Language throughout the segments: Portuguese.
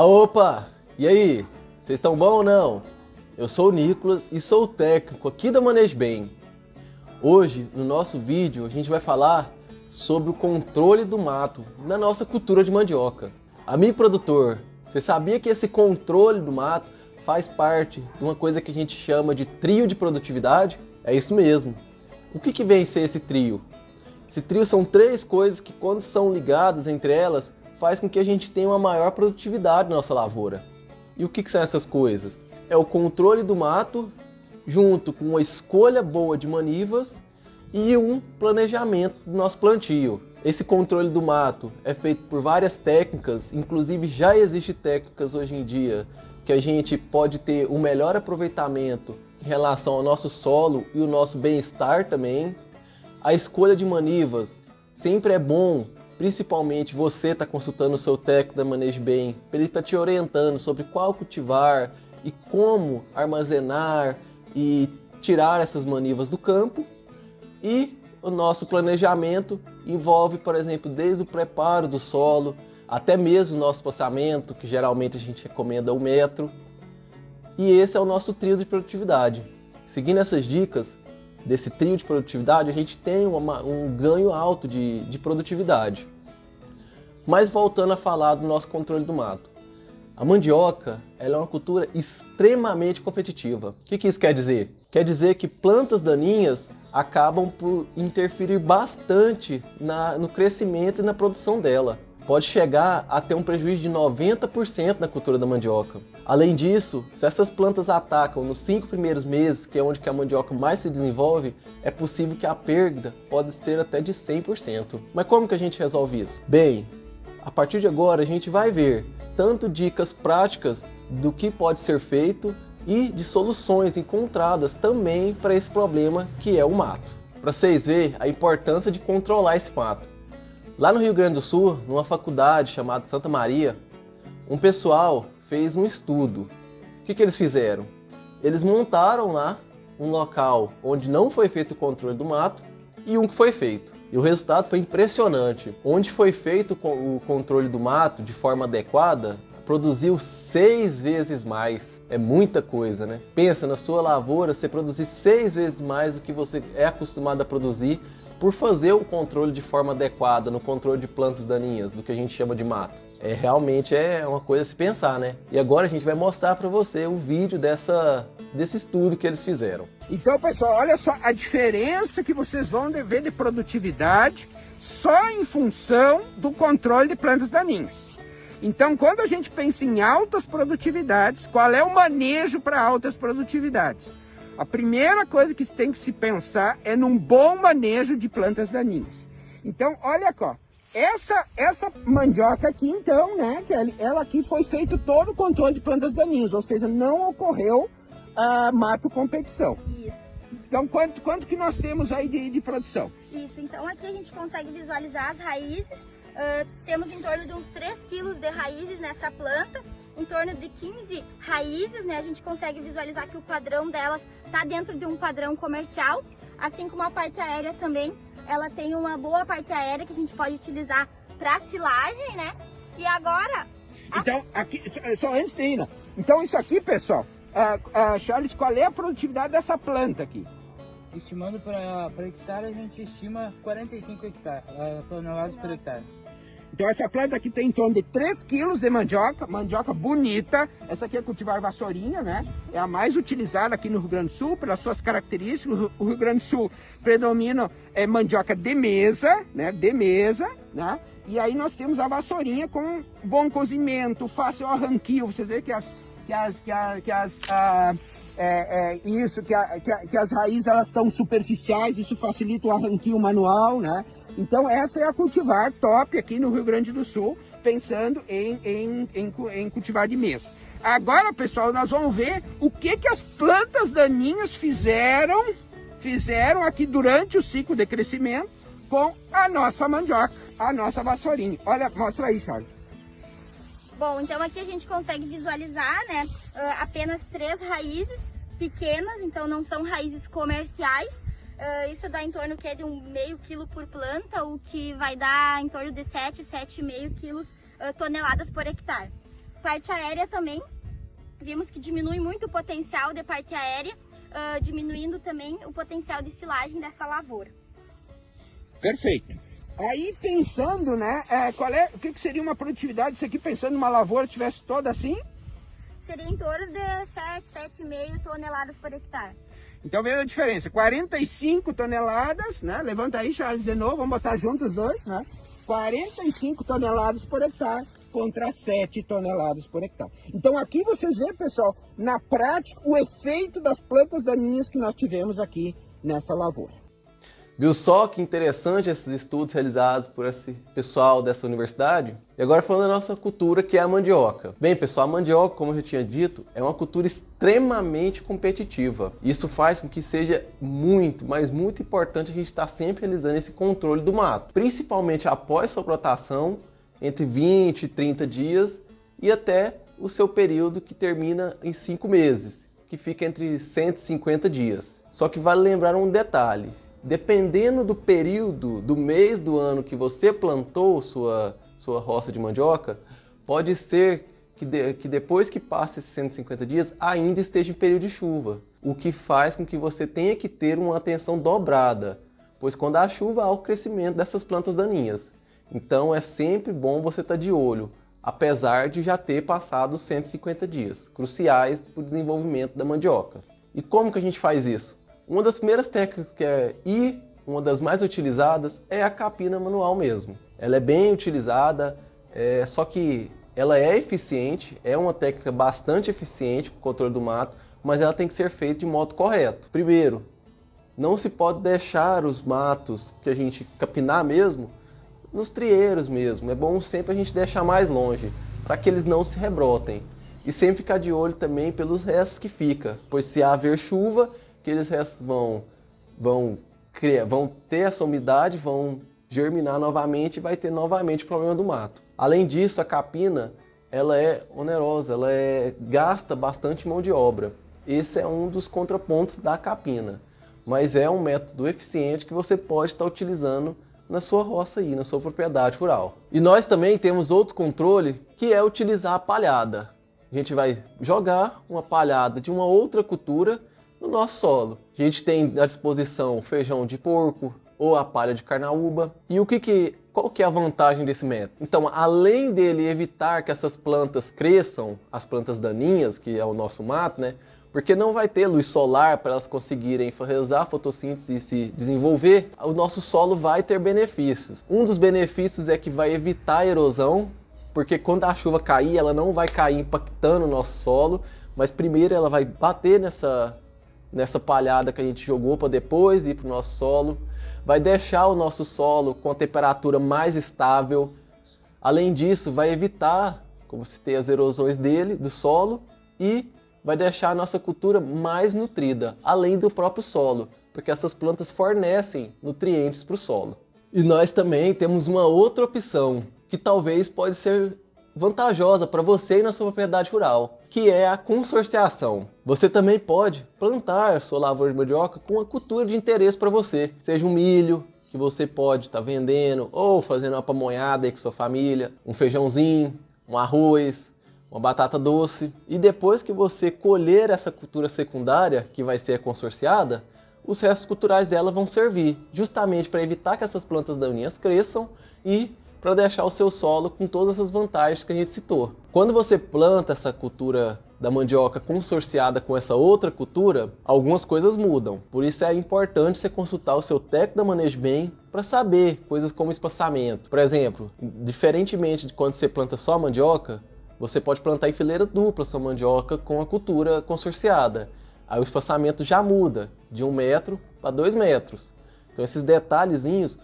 Ah, opa! E aí? Vocês estão bom ou não? Eu sou o Nicolas e sou o técnico aqui da Manejo Bem. Hoje, no nosso vídeo, a gente vai falar sobre o controle do mato na nossa cultura de mandioca. Amigo produtor, você sabia que esse controle do mato faz parte de uma coisa que a gente chama de trio de produtividade? É isso mesmo. O que, que vem ser esse trio? Esse trio são três coisas que quando são ligadas entre elas, faz com que a gente tenha uma maior produtividade na nossa lavoura. E o que, que são essas coisas? É o controle do mato, junto com uma escolha boa de manivas e um planejamento do nosso plantio. Esse controle do mato é feito por várias técnicas, inclusive já existem técnicas hoje em dia que a gente pode ter um melhor aproveitamento em relação ao nosso solo e o nosso bem-estar também. A escolha de manivas sempre é bom Principalmente você está consultando o seu técnico da Manejo Bem, ele está te orientando sobre qual cultivar e como armazenar e tirar essas manivas do campo. E o nosso planejamento envolve, por exemplo, desde o preparo do solo, até mesmo o nosso passamento, que geralmente a gente recomenda um metro. E esse é o nosso trio de produtividade. Seguindo essas dicas, desse trio de produtividade, a gente tem uma, um ganho alto de, de produtividade. Mas voltando a falar do nosso controle do mato. A mandioca ela é uma cultura extremamente competitiva. O que, que isso quer dizer? Quer dizer que plantas daninhas acabam por interferir bastante na, no crescimento e na produção dela pode chegar a ter um prejuízo de 90% na cultura da mandioca. Além disso, se essas plantas atacam nos cinco primeiros meses, que é onde a mandioca mais se desenvolve, é possível que a perda pode ser até de 100%. Mas como que a gente resolve isso? Bem, a partir de agora a gente vai ver tanto dicas práticas do que pode ser feito e de soluções encontradas também para esse problema que é o mato. Para vocês verem a importância de controlar esse mato. Lá no Rio Grande do Sul, numa faculdade chamada Santa Maria, um pessoal fez um estudo. O que, que eles fizeram? Eles montaram lá um local onde não foi feito o controle do mato e um que foi feito. E o resultado foi impressionante. Onde foi feito o controle do mato de forma adequada, produziu seis vezes mais. É muita coisa, né? Pensa na sua lavoura, você produzir seis vezes mais do que você é acostumado a produzir por fazer o controle de forma adequada no controle de plantas daninhas, do que a gente chama de mato. É, realmente é uma coisa a se pensar, né? E agora a gente vai mostrar para você o vídeo dessa, desse estudo que eles fizeram. Então, pessoal, olha só a diferença que vocês vão ver de produtividade só em função do controle de plantas daninhas. Então, quando a gente pensa em altas produtividades, qual é o manejo para altas produtividades? A primeira coisa que tem que se pensar é num bom manejo de plantas daninhas. Então, olha aqui, essa, essa mandioca aqui, então, né, que ela aqui foi feito todo o controle de plantas daninhas, ou seja, não ocorreu uh, mato competição. Isso. Então, quanto, quanto que nós temos aí de, de produção? Isso, então aqui a gente consegue visualizar as raízes, uh, temos em torno de uns 3 quilos de raízes nessa planta, em torno de 15 raízes, né? A gente consegue visualizar que o padrão delas está dentro de um padrão comercial, assim como a parte aérea também, ela tem uma boa parte aérea que a gente pode utilizar para silagem, né? E agora... Então, aqui, só antes de ir, né? então isso aqui, pessoal, uh, uh, Charles, qual é a produtividade dessa planta aqui? Estimando para hectare, a gente estima 45 hectare, uh, toneladas por hectare. Então essa planta aqui tem em torno de 3 quilos de mandioca, mandioca bonita. Essa aqui é cultivar vassourinha, né? É a mais utilizada aqui no Rio Grande do Sul, pelas suas características. O Rio Grande do Sul predomina é, mandioca de mesa, né? De mesa, né? E aí nós temos a vassourinha com bom cozimento, fácil arranquio. Vocês veem que as... Que as, que, a, que as a, é, é, isso, que, a, que, a, que, as raízes elas estão superficiais, isso facilita o arranquio manual, né? Então essa é a cultivar top aqui no Rio Grande do Sul, pensando em, em, em, em cultivar de mesa. Agora, pessoal, nós vamos ver o que, que as plantas daninhas fizeram, fizeram aqui durante o ciclo de crescimento com a nossa mandioca, a nossa vassourinha. Olha, mostra aí, Charles. Bom, então aqui a gente consegue visualizar, né, ah, apenas três raízes pequenas, então não são raízes comerciais, Uh, isso dá em torno que de um meio quilo por planta, o que vai dar em torno de 7, 7,5 quilos uh, toneladas por hectare. Parte aérea também, vimos que diminui muito o potencial de parte aérea, diminuindo também o potencial de silagem dessa lavoura. Perfeito. Aí pensando, né, é, qual é, o que, que seria uma produtividade, isso aqui pensando numa lavoura tivesse toda assim? Seria em torno de 7, 7,5 toneladas por hectare. Então veja a diferença, 45 toneladas, né, levanta aí Charles de novo, vamos botar juntos os dois, né, 45 toneladas por hectare contra 7 toneladas por hectare. Então aqui vocês veem, pessoal, na prática, o efeito das plantas daninhas que nós tivemos aqui nessa lavoura. Viu só que interessante esses estudos realizados por esse pessoal dessa universidade? E agora falando da nossa cultura, que é a mandioca. Bem, pessoal, a mandioca, como eu já tinha dito, é uma cultura extremamente competitiva. Isso faz com que seja muito, mas muito importante a gente estar sempre realizando esse controle do mato, principalmente após sua plantação, entre 20 e 30 dias e até o seu período que termina em 5 meses, que fica entre 150 dias. Só que vale lembrar um detalhe, dependendo do período, do mês do ano que você plantou sua, sua roça de mandioca, pode ser que, de, que depois que passe esses 150 dias ainda esteja em período de chuva, o que faz com que você tenha que ter uma atenção dobrada, pois quando há chuva há o crescimento dessas plantas daninhas. Então é sempre bom você estar de olho, apesar de já ter passado os 150 dias, cruciais para o desenvolvimento da mandioca. E como que a gente faz isso? Uma das primeiras técnicas que é e uma das mais utilizadas é a capina manual mesmo. Ela é bem utilizada, é, só que ela é eficiente, é uma técnica bastante eficiente para o controle do mato, mas ela tem que ser feita de modo correto. Primeiro, não se pode deixar os matos que a gente capinar mesmo nos trieiros mesmo. É bom sempre a gente deixar mais longe, para que eles não se rebrotem. E sempre ficar de olho também pelos restos que fica, pois se haver chuva, aqueles restos vão, vão, criar, vão ter essa umidade, vão germinar novamente e vai ter novamente o problema do mato. Além disso, a capina ela é onerosa, ela é, gasta bastante mão de obra. Esse é um dos contrapontos da capina, mas é um método eficiente que você pode estar utilizando na sua roça aí, na sua propriedade rural. E nós também temos outro controle, que é utilizar a palhada. A gente vai jogar uma palhada de uma outra cultura no nosso solo. A gente tem à disposição feijão de porco ou a palha de carnaúba. E o que que qual que é a vantagem desse método? Então, além dele evitar que essas plantas cresçam, as plantas daninhas, que é o nosso mato, né? Porque não vai ter luz solar para elas conseguirem realizar a fotossíntese e se desenvolver, o nosso solo vai ter benefícios. Um dos benefícios é que vai evitar a erosão, porque quando a chuva cair, ela não vai cair impactando o nosso solo, mas primeiro ela vai bater nessa nessa palhada que a gente jogou para depois ir para o nosso solo. Vai deixar o nosso solo com a temperatura mais estável. Além disso, vai evitar, como tem as erosões dele, do solo, e vai deixar a nossa cultura mais nutrida, além do próprio solo, porque essas plantas fornecem nutrientes para o solo. E nós também temos uma outra opção, que talvez pode ser vantajosa para você e na sua propriedade rural, que é a consorciação. Você também pode plantar sua lavoura de mandioca com uma cultura de interesse para você, seja um milho, que você pode estar tá vendendo, ou fazendo uma pamonhada aí com sua família, um feijãozinho, um arroz, uma batata doce. E depois que você colher essa cultura secundária, que vai ser consorciada, os restos culturais dela vão servir justamente para evitar que essas plantas daninhas cresçam e para deixar o seu solo com todas essas vantagens que a gente citou. Quando você planta essa cultura da mandioca consorciada com essa outra cultura, algumas coisas mudam. Por isso é importante você consultar o seu técnico da bem para saber coisas como espaçamento. Por exemplo, diferentemente de quando você planta só mandioca, você pode plantar em fileira dupla sua mandioca com a cultura consorciada. Aí o espaçamento já muda de um metro para dois metros. Então esses detalhezinhos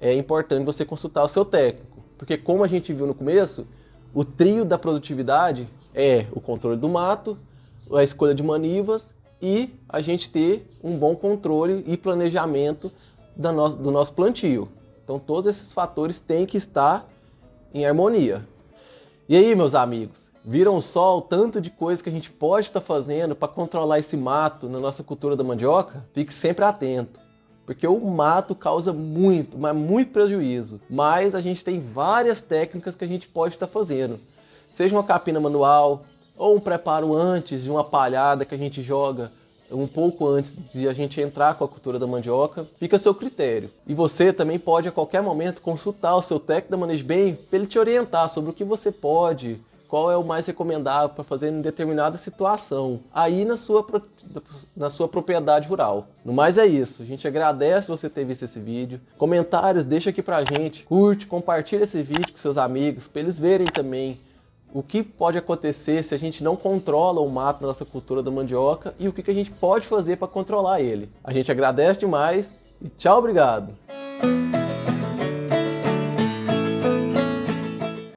é importante você consultar o seu técnico. Porque como a gente viu no começo, o trio da produtividade é o controle do mato, a escolha de manivas e a gente ter um bom controle e planejamento do nosso, do nosso plantio. Então todos esses fatores têm que estar em harmonia. E aí, meus amigos, viram só o tanto de coisa que a gente pode estar fazendo para controlar esse mato na nossa cultura da mandioca? Fique sempre atento porque o mato causa muito, mas muito prejuízo. Mas a gente tem várias técnicas que a gente pode estar fazendo. seja uma capina manual ou um preparo antes de uma palhada que a gente joga um pouco antes de a gente entrar com a cultura da mandioca, fica a seu critério. E você também pode a qualquer momento consultar o seu técnico da Manejo Bem para ele te orientar sobre o que você pode, qual é o mais recomendável para fazer em determinada situação, aí na sua, na sua propriedade rural. No mais é isso, a gente agradece você ter visto esse vídeo, comentários deixa aqui pra gente, curte, compartilha esse vídeo com seus amigos, para eles verem também o que pode acontecer se a gente não controla o mato na nossa cultura da mandioca e o que a gente pode fazer para controlar ele. A gente agradece demais e tchau, obrigado!